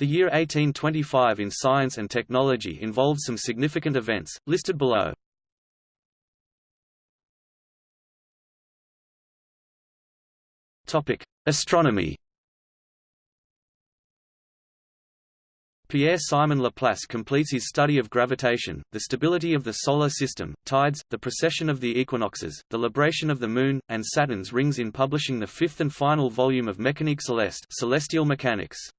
The year 1825 in science and technology involved some significant events, listed below. Astronomy Pierre-Simon Laplace completes his study of gravitation, the stability of the Solar System, tides, the precession of the equinoxes, the libration of the Moon, and Saturn's rings in publishing the fifth and final volume of Mécanique Céleste Celestial Mechanics.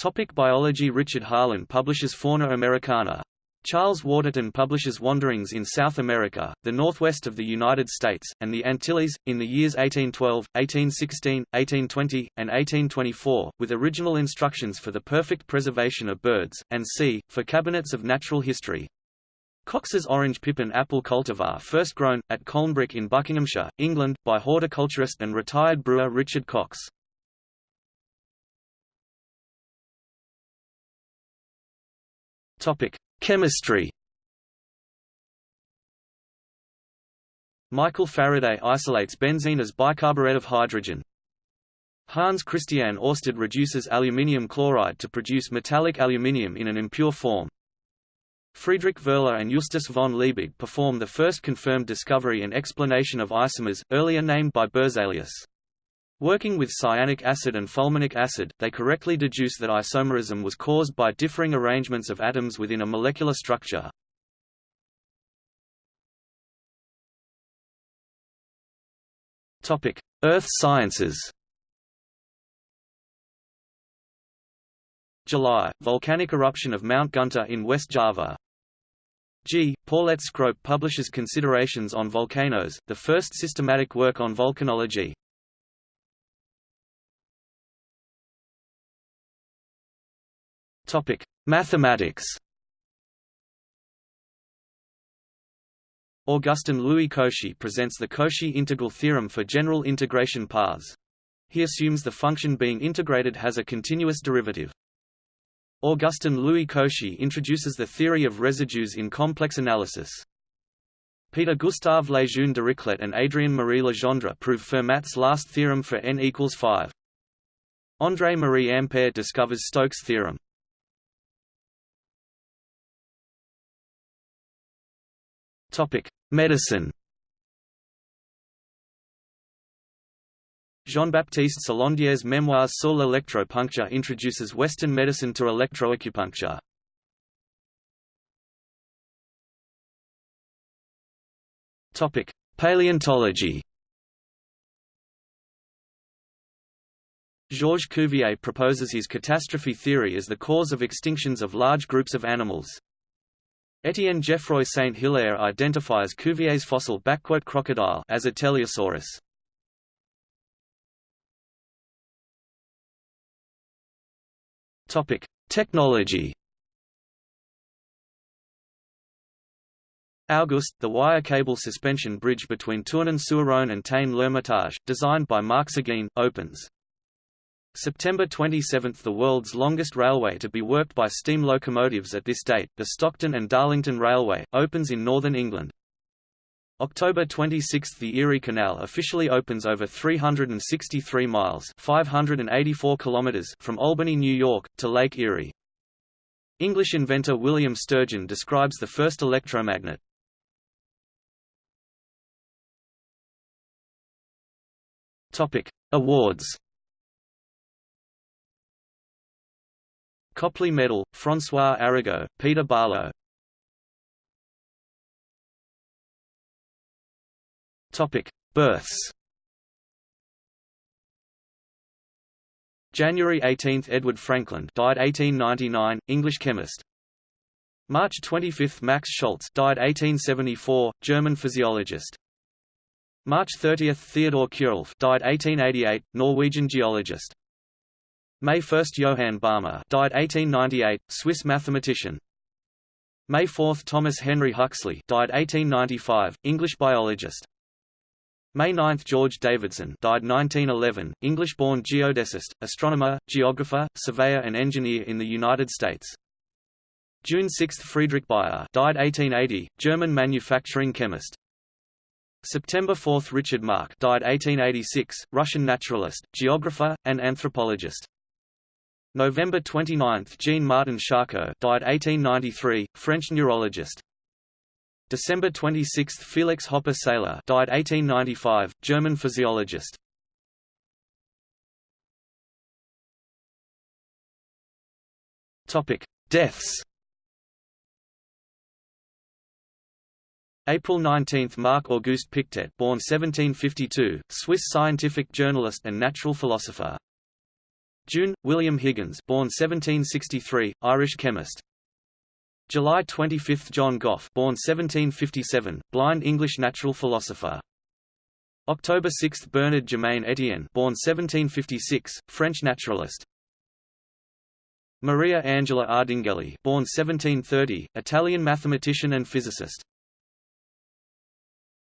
Topic Biology Richard Harlan publishes Fauna Americana, Charles Waterton publishes Wanderings in South America, the northwest of the United States, and the Antilles, in the years 1812, 1816, 1820, and 1824, with original instructions for the perfect preservation of birds, and c. for cabinets of natural history. Cox's orange pippin apple cultivar first grown, at Colnbrook in Buckinghamshire, England, by horticulturist and retired brewer Richard Cox. Topic: Chemistry Michael Faraday isolates benzene as bicarbonate of hydrogen. Hans Christian Oersted reduces aluminium chloride to produce metallic aluminium in an impure form. Friedrich Wöhler and Justus von Liebig perform the first confirmed discovery and explanation of isomers, earlier named by Berzelius. Working with cyanic acid and fulminic acid, they correctly deduce that isomerism was caused by differing arrangements of atoms within a molecular structure. Earth sciences July – Volcanic eruption of Mount Guntur in West Java G. Poulett Scrope publishes Considerations on Volcanoes, the first systematic work on volcanology. Topic: Mathematics. Augustin Louis Cauchy presents the Cauchy integral theorem for general integration paths. He assumes the function being integrated has a continuous derivative. Augustin Louis Cauchy introduces the theory of residues in complex analysis. Peter Gustave Lejeune Dirichlet and Adrien Marie Legendre prove Fermat's last theorem for n equals 5. André Marie Ampère discovers Stokes' theorem. Topic: Medicine. Jean-Baptiste Sarlandière's Memoirs sur l'électropuncture introduces Western medicine to electroacupuncture. Topic: Paleontology. Georges Cuvier proposes his catastrophe theory as the cause of extinctions of large groups of animals. Etienne Geoffroy Saint-Hilaire identifies Cuvier's fossil crocodile as a teleosaurus. Topic: Technology. August, the wire cable suspension bridge between Tournon-sur-Rhône and Tain-l'Hermitage, designed by Marc Seguin, opens. September 27 – The world's longest railway to be worked by steam locomotives at this date, the Stockton and Darlington Railway, opens in northern England. October 26 – The Erie Canal officially opens over 363 miles 584 kilometers from Albany, New York, to Lake Erie. English inventor William Sturgeon describes the first electromagnet. Awards Copley Medal, François Arago, Peter Barlow. Births. January 18, Edward Frankland, died 1899, English chemist. March 25, Max Schultz died 1874, German physiologist. March 30, Theodor Kjerulf, died 1888, Norwegian geologist. May 1 – Johann Balmer died 1898, Swiss mathematician. May 4 – Thomas Henry Huxley died 1895, English biologist. May 9 – George Davidson died 1911, English-born geodesist, astronomer, geographer, surveyor and engineer in the United States. June 6 – Friedrich Bayer died 1880, German manufacturing chemist. September 4 – Richard Maack died 1886, Russian naturalist, geographer, and anthropologist. November 29, Jean-Martin Charcot, died 1893, French neurologist. December 26, Felix Hoppe Seyler, died 1895, German physiologist. Topic: Deaths. April 19 – Marc-Auguste Pictet born 1752, Swiss scientific journalist and natural philosopher. June – William Higgins born 1763, Irish chemist. July 25 – John Gough born 1757, blind English natural philosopher. October 6 – Bernard Germain Etienne born 1756, French naturalist. Maria Angela Ardinghelli born 1730, Italian mathematician and physicist.